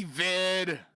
David.